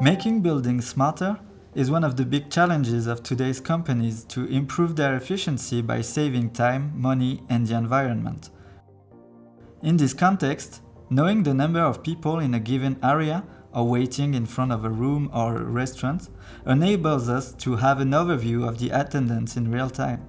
Making buildings smarter is one of the big challenges of today's companies to improve their efficiency by saving time, money and the environment. In this context, knowing the number of people in a given area or waiting in front of a room or a restaurant enables us to have an overview of the attendance in real time.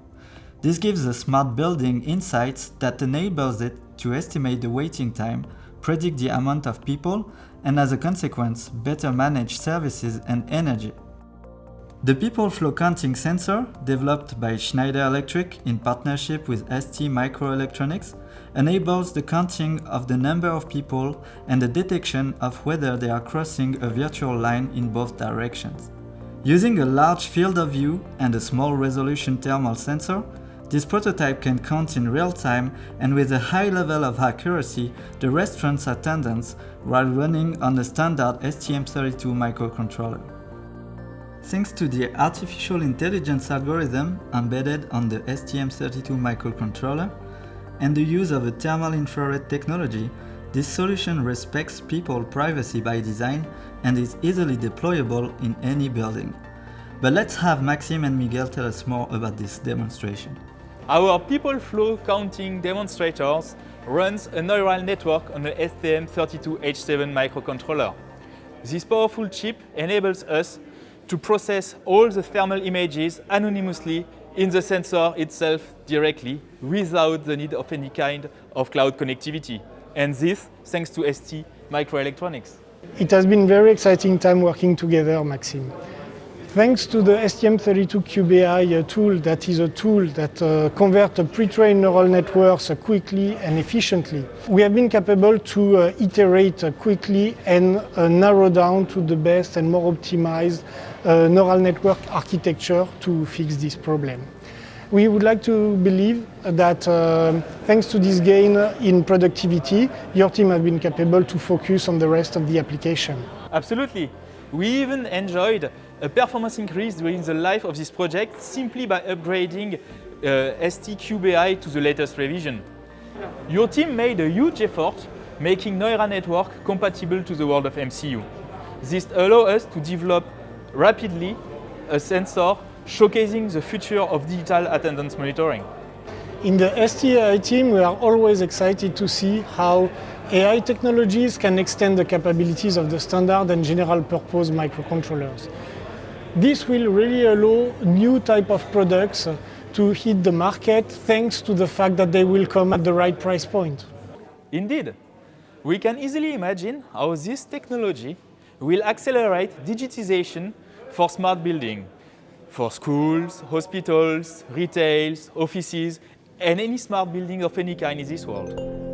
This gives a smart building insights that enables it to estimate the waiting time, predict the amount of people and as a consequence, better manage services and energy. The People Flow Counting sensor, developed by Schneider Electric in partnership with ST Microelectronics, enables the counting of the number of people and the detection of whether they are crossing a virtual line in both directions. Using a large field of view and a small resolution thermal sensor, this prototype can count in real time and with a high level of accuracy the restaurant's attendance while running on a standard STM32 microcontroller. Thanks to the artificial intelligence algorithm embedded on the STM32 microcontroller and the use of a thermal infrared technology, this solution respects people privacy by design and is easily deployable in any building. But let's have Maxim and Miguel tell us more about this demonstration. Our people flow counting demonstrators runs a neural network on the STM32H7 microcontroller. This powerful chip enables us to process all the thermal images anonymously in the sensor itself directly without the need of any kind of cloud connectivity. And this thanks to ST Microelectronics. It has been a very exciting time working together, Maxime. Thanks to the STM32Cube.AI uh, tool, that is a tool that uh, converts pre-trained neural networks uh, quickly and efficiently, we have been capable to uh, iterate uh, quickly and uh, narrow down to the best and more optimized neural network architecture to fix this problem. We would like to believe that thanks to this gain in productivity, your team has been capable to focus on the rest of the application. Absolutely. We even enjoyed a performance increase during the life of this project simply by upgrading uh, ST-Cube.AI to the latest revision. Your team made a huge effort making Neural Network compatible to the world of MCU. This allows us to develop rapidly a sensor showcasing the future of digital attendance monitoring. In the STAI team, we are always excited to see how AI technologies can extend the capabilities of the standard and general purpose microcontrollers. This will really allow new type of products to hit the market thanks to the fact that they will come at the right price point. Indeed. We can easily imagine how this technology will accelerate digitization for smart building, for schools, hospitals, retails, offices, and any smart building of any kind in this world.